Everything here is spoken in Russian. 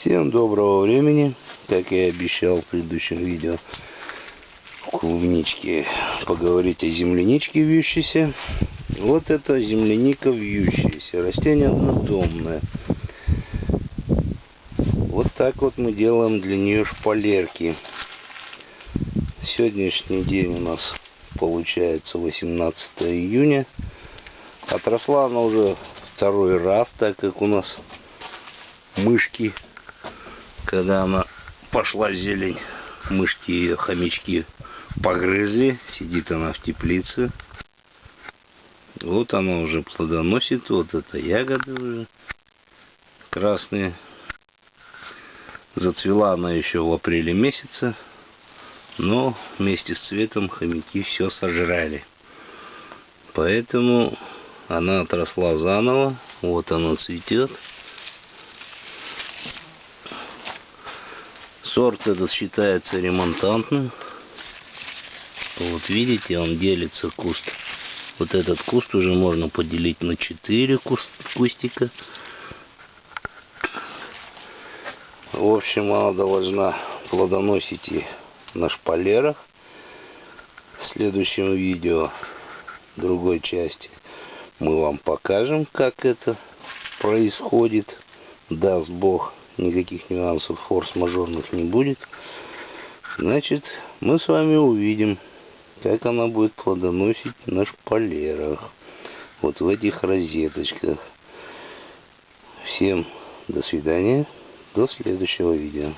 Всем доброго времени, как и обещал в предыдущем видео клубнички поговорить о земляничке вьющейся. Вот это земляника вьющаяся, растение однодомное. Вот так вот мы делаем для нее шпалерки. Сегодняшний день у нас получается 18 июня. Отросла она уже второй раз, так как у нас мышки когда она пошла зелень, мышки ее, хомячки погрызли. Сидит она в теплице. Вот она уже плодоносит. Вот это ягоды уже красные. Зацвела она еще в апреле месяце. Но вместе с цветом хомяки все сожрали. Поэтому она отросла заново. Вот она цветет. Сорт этот считается ремонтантным. Вот видите, он делится куст. Вот этот куст уже можно поделить на 4 куст, кустика. В общем, она должна плодоносить и на шпалерах. В следующем видео, другой части, мы вам покажем, как это происходит. Даст Бог никаких нюансов форс-мажорных не будет. Значит, мы с вами увидим, как она будет плодоносить на шпалерах. Вот в этих розеточках. Всем до свидания. До следующего видео.